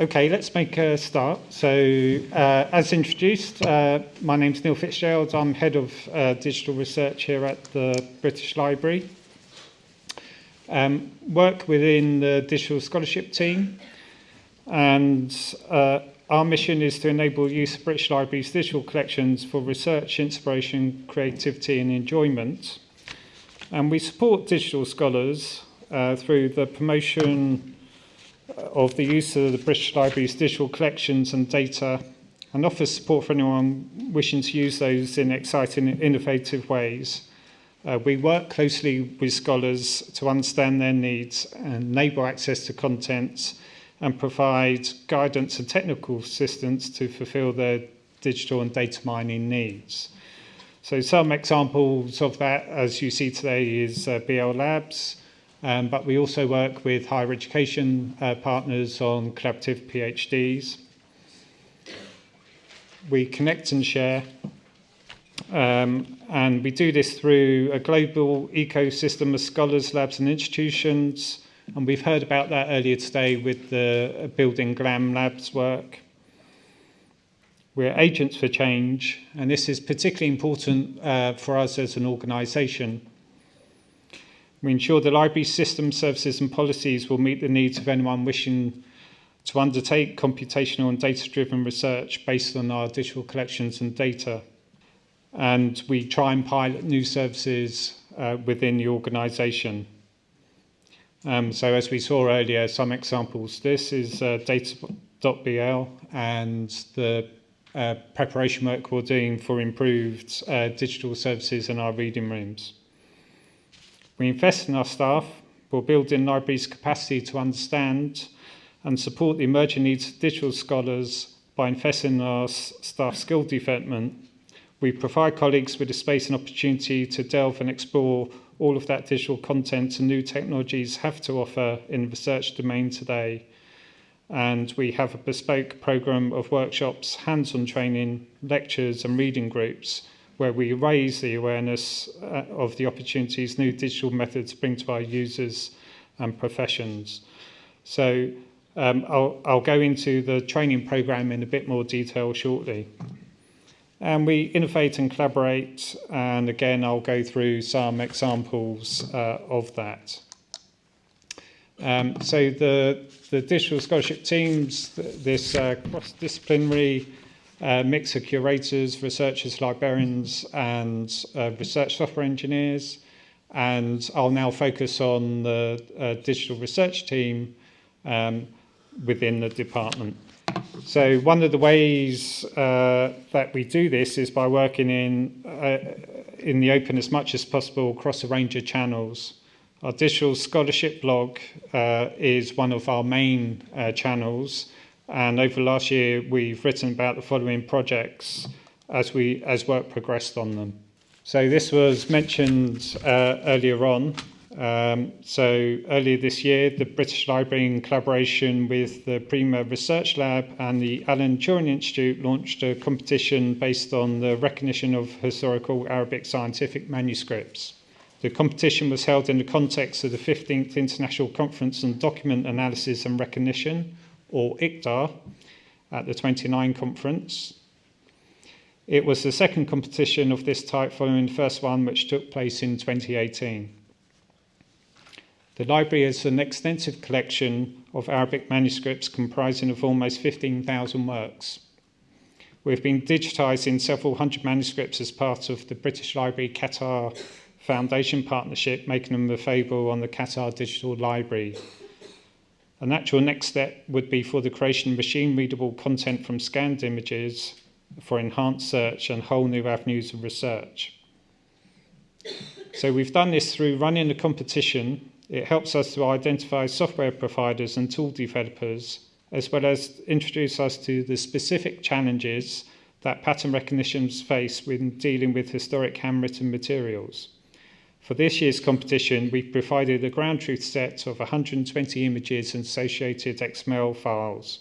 Okay, let's make a start. So, uh, as introduced, uh, my name's Neil Fitzgerald. I'm Head of uh, Digital Research here at the British Library. Um, work within the Digital Scholarship team, and uh, our mission is to enable use of British Library's digital collections for research, inspiration, creativity and enjoyment. And we support digital scholars uh, through the promotion of the use of the British Library's digital collections and data and offers support for anyone wishing to use those in exciting and innovative ways. Uh, we work closely with scholars to understand their needs and enable access to content and provide guidance and technical assistance to fulfill their digital and data mining needs. So some examples of that, as you see today, is uh, BL Labs, um, but we also work with higher education uh, partners on collaborative PhDs. We connect and share, um, and we do this through a global ecosystem of scholars, labs and institutions, and we've heard about that earlier today with the Building GLAM Labs work. We're agents for change, and this is particularly important uh, for us as an organisation we ensure the library's system, services and policies will meet the needs of anyone wishing to undertake computational and data-driven research based on our digital collections and data. And we try and pilot new services uh, within the organisation. Um, so as we saw earlier, some examples. This is uh, data.bl and the uh, preparation work we're doing for improved uh, digital services in our reading rooms. We invest in our staff, we're building libraries' capacity to understand and support the emerging needs of digital scholars by investing in our staff skill development. We provide colleagues with the space and opportunity to delve and explore all of that digital content and new technologies have to offer in the research domain today. And we have a bespoke program of workshops, hands-on training, lectures and reading groups where we raise the awareness uh, of the opportunities new digital methods bring to our users and professions. So um, I'll, I'll go into the training program in a bit more detail shortly. And we innovate and collaborate, and again, I'll go through some examples uh, of that. Um, so the, the digital scholarship teams, this uh, cross-disciplinary uh, mix of curators, researchers, librarians, and uh, research software engineers. And I'll now focus on the uh, digital research team um, within the department. So one of the ways uh, that we do this is by working in, uh, in the open as much as possible across a range of channels. Our digital scholarship blog uh, is one of our main uh, channels, and over last year, we've written about the following projects as, we, as work progressed on them. So this was mentioned uh, earlier on. Um, so earlier this year, the British Library, in collaboration with the Prima Research Lab and the Alan Turing Institute, launched a competition based on the recognition of historical Arabic scientific manuscripts. The competition was held in the context of the 15th International Conference on Document Analysis and Recognition, or ICDAR, at the 29 conference. It was the second competition of this type following the first one, which took place in 2018. The library has an extensive collection of Arabic manuscripts comprising of almost 15,000 works. We've been digitising several hundred manuscripts as part of the British Library Qatar Foundation partnership, making them available on the Qatar Digital Library a natural next step would be for the creation of machine-readable content from scanned images for enhanced search and whole new avenues of research. So we've done this through running a competition. It helps us to identify software providers and tool developers, as well as introduce us to the specific challenges that pattern recognitions face when dealing with historic handwritten materials. For this year's competition, we provided a ground truth set of 120 images and associated XML files.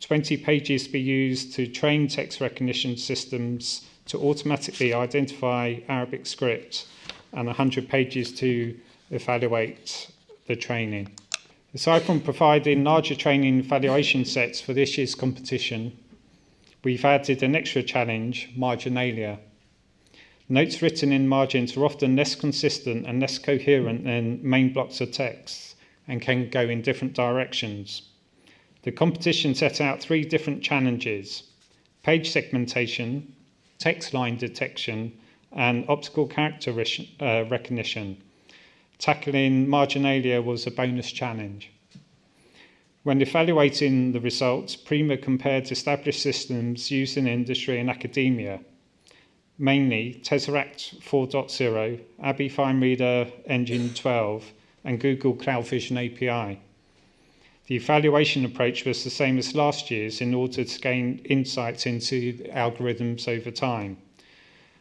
20 pages to be used to train text recognition systems to automatically identify Arabic script and 100 pages to evaluate the training. Aside from providing larger training evaluation sets for this year's competition, we've added an extra challenge, marginalia. Notes written in margins are often less consistent and less coherent than main blocks of text and can go in different directions. The competition set out three different challenges page segmentation, text line detection, and optical character uh, recognition. Tackling marginalia was a bonus challenge. When evaluating the results, Prima compared established systems used in industry and academia, mainly Tesseract 4.0, ABBYY FineReader Engine 12, and Google Cloud Vision API. The evaluation approach was the same as last year's in order to gain insights into algorithms over time.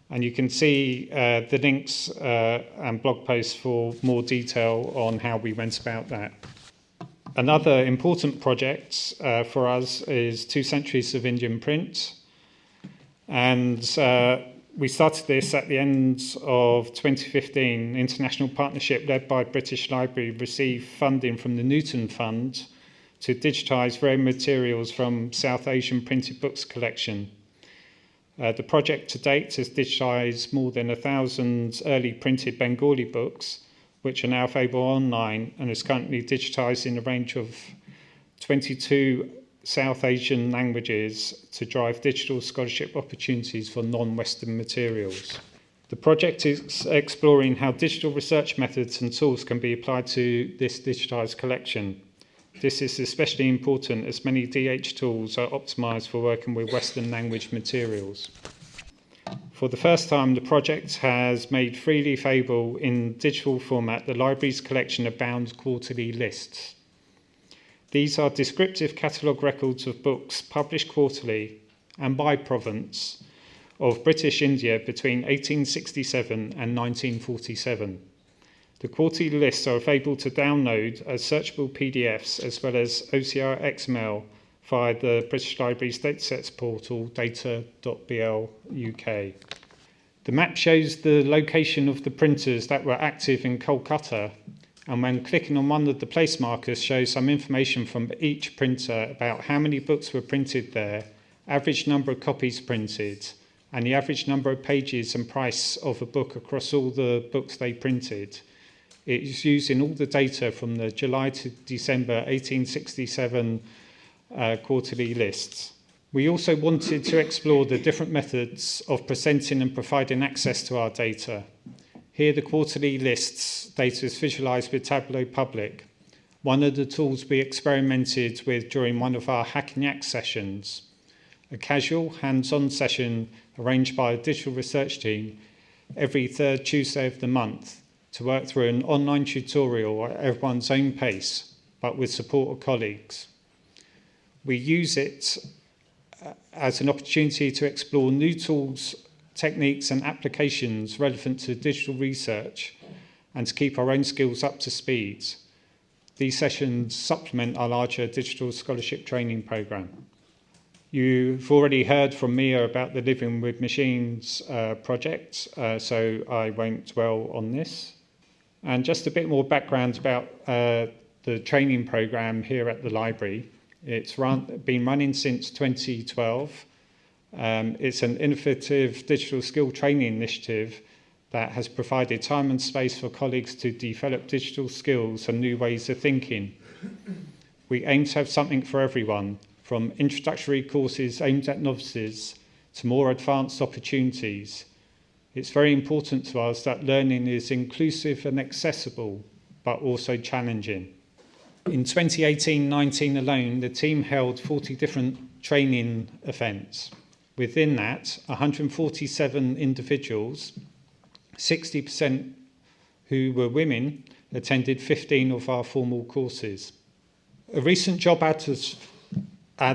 And you can see uh, the links uh, and blog posts for more detail on how we went about that. Another important project uh, for us is Two Centuries of Indian Print. And uh, we started this at the end of 2015. International partnership led by British Library received funding from the Newton Fund to digitise rare materials from South Asian printed books collection. Uh, the project to date has digitised more than a thousand early printed Bengali books, which are now available online and is currently digitised in a range of 22 South Asian languages to drive digital scholarship opportunities for non-Western materials. The project is exploring how digital research methods and tools can be applied to this digitised collection. This is especially important as many DH tools are optimized for working with Western language materials. For the first time, the project has made freely available in digital format the library's collection of bound quarterly lists. These are descriptive catalogue records of books published quarterly and by province of British India between 1867 and 1947. The quarterly lists are available to download as searchable PDFs as well as OCR XML via the British Library's datasets portal data.bl UK. The map shows the location of the printers that were active in Kolkata and when clicking on one of the place markers shows some information from each printer about how many books were printed there, average number of copies printed, and the average number of pages and price of a book across all the books they printed. It is using all the data from the July to December 1867 uh, quarterly lists. We also wanted to explore the different methods of presenting and providing access to our data. Here the quarterly lists. Data is visualized with Tableau Public, one of the tools we experimented with during one of our Hack & Yack sessions, a casual hands-on session arranged by a digital research team every third Tuesday of the month to work through an online tutorial at everyone's own pace, but with support of colleagues. We use it uh, as an opportunity to explore new tools, techniques and applications relevant to digital research and to keep our own skills up to speed. These sessions supplement our larger digital scholarship training programme. You've already heard from Mia about the Living with Machines uh, project, uh, so I won't dwell on this. And just a bit more background about uh, the training program here at the library. It's run, been running since 2012. Um, it's an innovative digital skill training initiative that has provided time and space for colleagues to develop digital skills and new ways of thinking. We aim to have something for everyone, from introductory courses aimed at novices to more advanced opportunities it's very important to us that learning is inclusive and accessible, but also challenging. In 2018-19 alone, the team held 40 different training events. Within that, 147 individuals, 60% who were women, attended 15 of our formal courses. A recent job ad,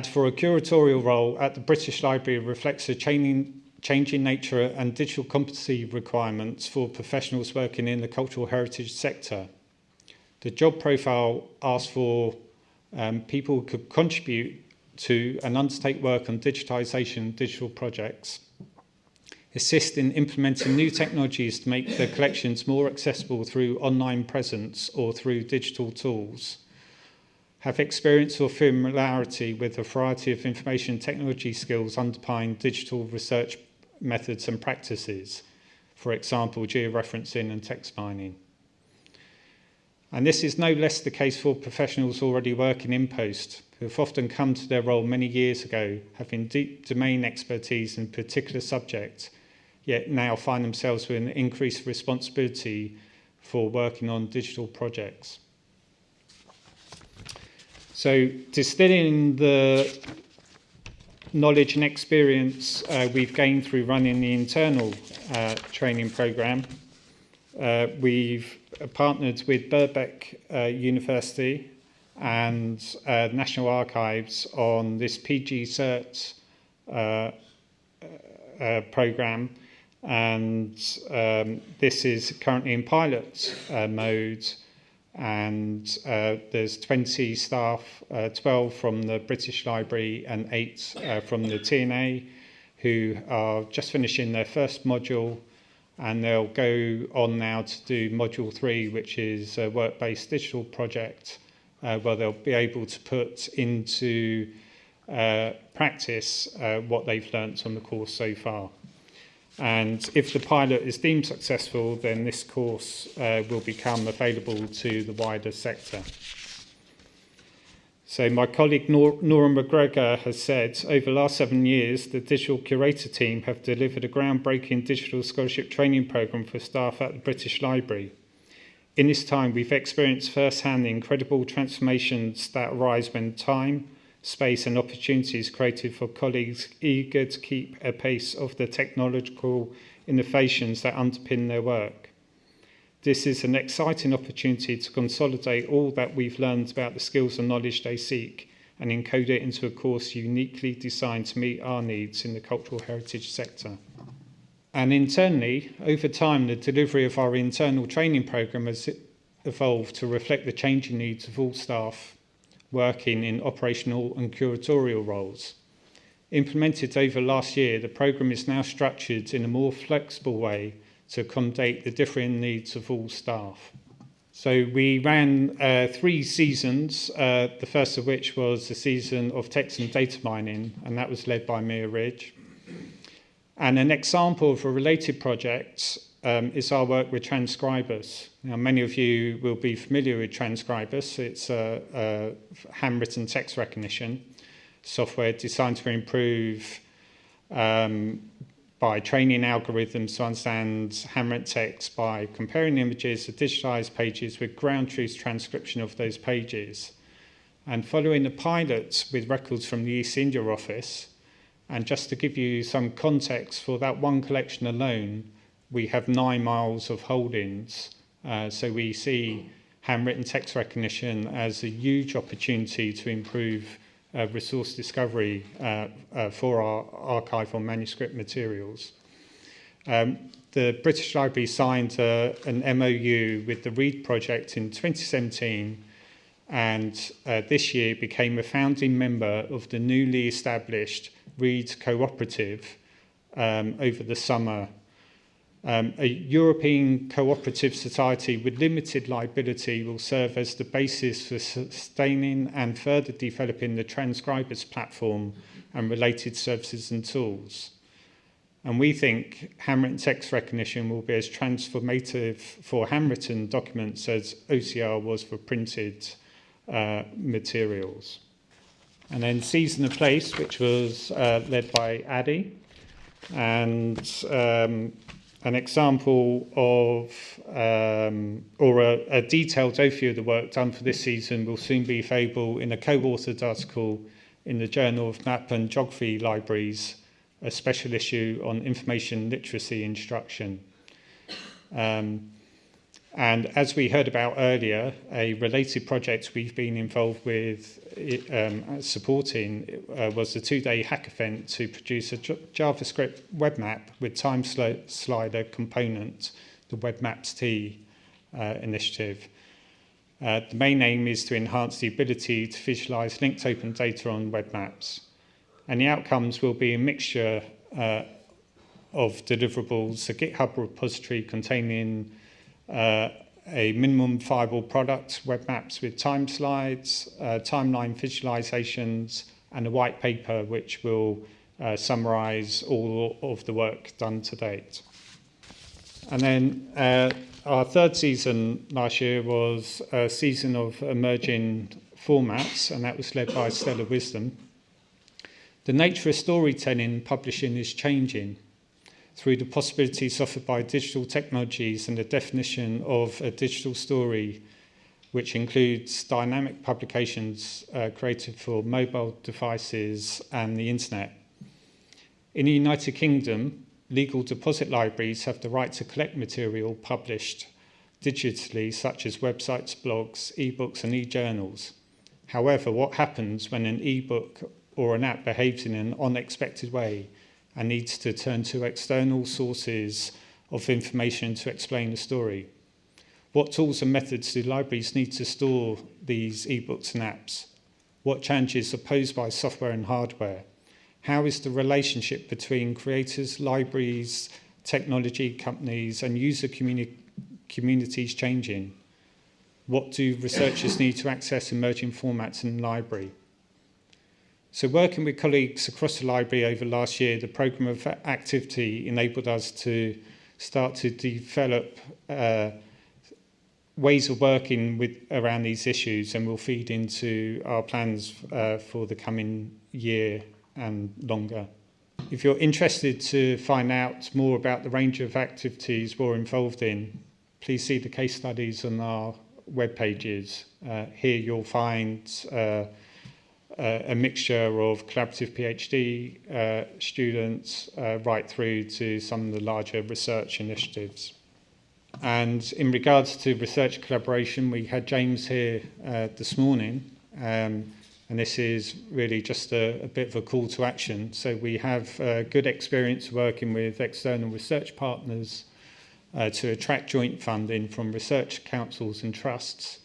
for a curatorial role at the British Library reflects a training changing nature and digital competency requirements for professionals working in the cultural heritage sector. The job profile asks for um, people who could contribute to and undertake work on digitisation digital projects, assist in implementing new technologies to make the collections more accessible through online presence or through digital tools, have experience or familiarity with a variety of information technology skills underpinning digital research methods and practices, for example, georeferencing and text mining. And this is no less the case for professionals already working in post, who have often come to their role many years ago, having deep domain expertise in a particular subject, yet now find themselves with an increased responsibility for working on digital projects. So distilling the knowledge and experience uh, we've gained through running the internal uh, training program, uh, we've partnered with Birkbeck uh, University and uh, National Archives on this PG Cert uh, uh, program. And um, this is currently in pilot uh, mode. And uh, there's 20 staff, uh, 12 from the British Library and 8 uh, from the TNA who are just finishing their first module and they'll go on now to do module three, which is a work-based digital project, uh, where they'll be able to put into uh, practice uh, what they've learnt on the course so far. And if the pilot is deemed successful, then this course uh, will become available to the wider sector. So my colleague Nor Nora McGregor has said, over the last seven years, the Digital Curator team have delivered a groundbreaking digital scholarship training programme for staff at the British Library. In this time, we've experienced firsthand the incredible transformations that arise when time, space and opportunities created for colleagues eager to keep a pace of the technological innovations that underpin their work. This is an exciting opportunity to consolidate all that we've learned about the skills and knowledge they seek and encode it into a course uniquely designed to meet our needs in the cultural heritage sector. And internally, over time, the delivery of our internal training programme has evolved to reflect the changing needs of all staff working in operational and curatorial roles. Implemented over last year, the programme is now structured in a more flexible way to accommodate the differing needs of all staff. So we ran uh, three seasons, uh, the first of which was the season of text and data mining, and that was led by Mia Ridge. And an example of a related project um, is our work with Transkribus. Now, many of you will be familiar with Transkribus. It's a, a handwritten text recognition software designed to improve um, by training algorithms to understand handwritten text by comparing images of digitized pages with ground truth transcription of those pages. And following the pilots with records from the East India office, and just to give you some context for that one collection alone, we have nine miles of holdings. Uh, so we see handwritten text recognition as a huge opportunity to improve uh, resource discovery uh, uh, for our archival manuscript materials. Um, the British Library signed uh, an MOU with the READ project in 2017 and this year became a founding member of the newly established READ Cooperative um, over the summer Um, a European cooperative society with limited liability will serve as the basis for sustaining and further developing the Transkribus platform and related services and tools. And we think handwritten text recognition will be as transformative for handwritten documents as OCR was for printed uh, materials. And then Season of Place, which was uh, led by Adi. And um, an example of um, or a, a detailed overview of the work done for this season will soon be available in a co-authored article in the Journal of Map and Geography Libraries, a special issue on information literacy instruction. Um, and as we heard about earlier, a related project we've been involved with um, supporting uh, was the two-day hack event to produce a JavaScript web map with time slider component, the Web Maps T uh, initiative. Uh, the main aim is to enhance the ability to visualize linked open data on web maps. And the outcomes will be a mixture uh, of deliverables, a GitHub repository containing uh, a minimum viable product, web maps with time slides, uh, timeline visualizations, and a white paper which will uh, summarize all of the work done to date. And then uh, our third season last year was a season of emerging formats, and that was led by Stella Wisdom. The nature of storytelling publishing is changing through the possibilities offered by digital technologies and the definition of a digital story, which includes dynamic publications uh, created for mobile devices and the internet. In the United Kingdom, legal deposit libraries have the right to collect material published digitally, such as websites, blogs, ebooks, and e-journals. However, what happens when an ebook or an app behaves in an unexpected way and needs to turn to external sources of information to explain the story? What tools and methods do libraries need to store these ebooks and apps? What challenges are posed by software and hardware? How is the relationship between creators, libraries, technology companies and user communi communities changing? What do researchers need to access emerging formats in the library? So working with colleagues across the library over last year, the programme of activity enabled us to start to develop uh, ways of working with around these issues and will feed into our plans uh, for the coming year and longer. If you're interested to find out more about the range of activities we're involved in, please see the case studies on our web pages. Uh, here you'll find uh, Uh, a mixture of collaborative PhD uh, students uh, right through to some of the larger research initiatives. And in regards to research collaboration, we had James here this morning. Um, and this is really just a, a, bit of a call to action. So we have uh, good experience working with external research partners uh, to attract joint funding from research councils and trusts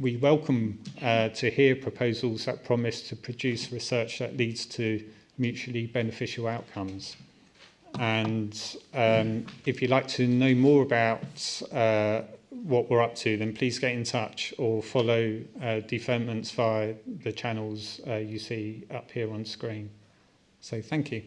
we welcome uh, to hear proposals that promise to produce research that leads to mutually beneficial outcomes. And um, if you'd like to know more about uh, what we're up to, then please get in touch or follow uh, developments via the channels uh, you see up here on screen. So thank you.